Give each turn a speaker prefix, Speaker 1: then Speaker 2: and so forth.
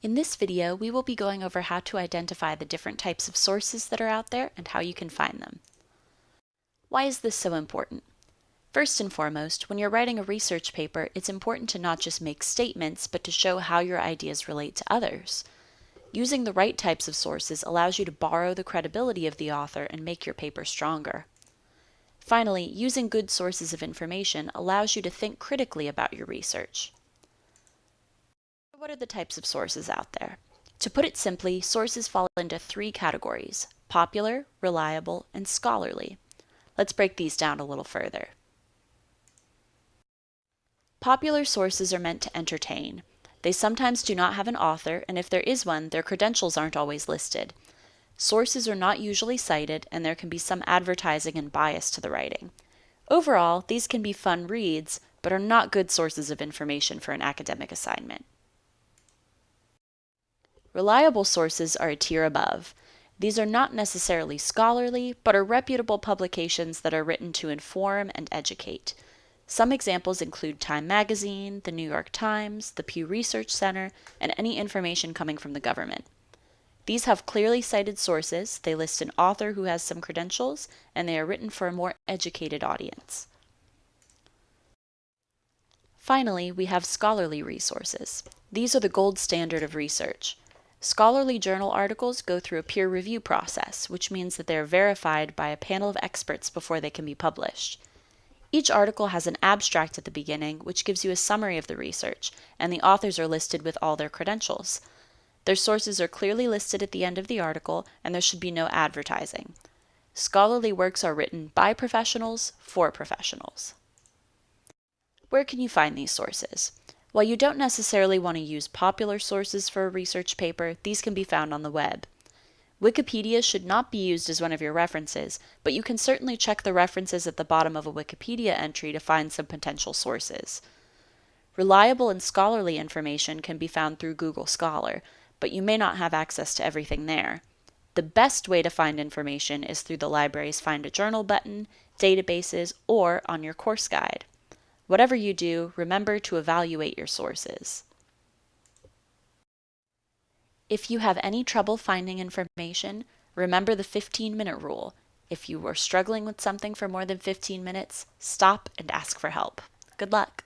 Speaker 1: In this video, we will be going over how to identify the different types of sources that are out there and how you can find them. Why is this so important? First and foremost, when you're writing a research paper, it's important to not just make statements, but to show how your ideas relate to others. Using the right types of sources allows you to borrow the credibility of the author and make your paper stronger. Finally, using good sources of information allows you to think critically about your research. What are the types of sources out there? To put it simply, sources fall into three categories popular, reliable, and scholarly. Let's break these down a little further. Popular sources are meant to entertain. They sometimes do not have an author, and if there is one, their credentials aren't always listed. Sources are not usually cited, and there can be some advertising and bias to the writing. Overall, these can be fun reads, but are not good sources of information for an academic assignment. Reliable sources are a tier above. These are not necessarily scholarly, but are reputable publications that are written to inform and educate. Some examples include Time Magazine, the New York Times, the Pew Research Center, and any information coming from the government. These have clearly cited sources, they list an author who has some credentials, and they are written for a more educated audience. Finally, we have scholarly resources. These are the gold standard of research. Scholarly journal articles go through a peer review process, which means that they are verified by a panel of experts before they can be published. Each article has an abstract at the beginning, which gives you a summary of the research, and the authors are listed with all their credentials. Their sources are clearly listed at the end of the article, and there should be no advertising. Scholarly works are written by professionals for professionals. Where can you find these sources? While you don't necessarily want to use popular sources for a research paper, these can be found on the web. Wikipedia should not be used as one of your references, but you can certainly check the references at the bottom of a Wikipedia entry to find some potential sources. Reliable and scholarly information can be found through Google Scholar, but you may not have access to everything there. The best way to find information is through the library's Find a Journal button, databases, or on your course guide. Whatever you do, remember to evaluate your sources. If you have any trouble finding information, remember the 15 minute rule. If you are struggling with something for more than 15 minutes, stop and ask for help. Good luck.